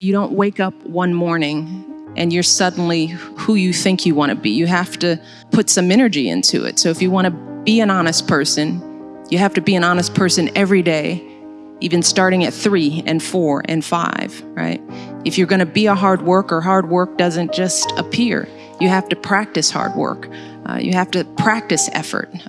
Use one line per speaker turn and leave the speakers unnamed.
You don't wake up one morning and you're suddenly who you think you want to be. You have to put some energy into it. So if you want to be an honest person, you have to be an honest person every day, even starting at three and four and five, right? If you're going to be a hard worker, hard work doesn't just appear. You have to practice hard work. Uh, you have to practice effort.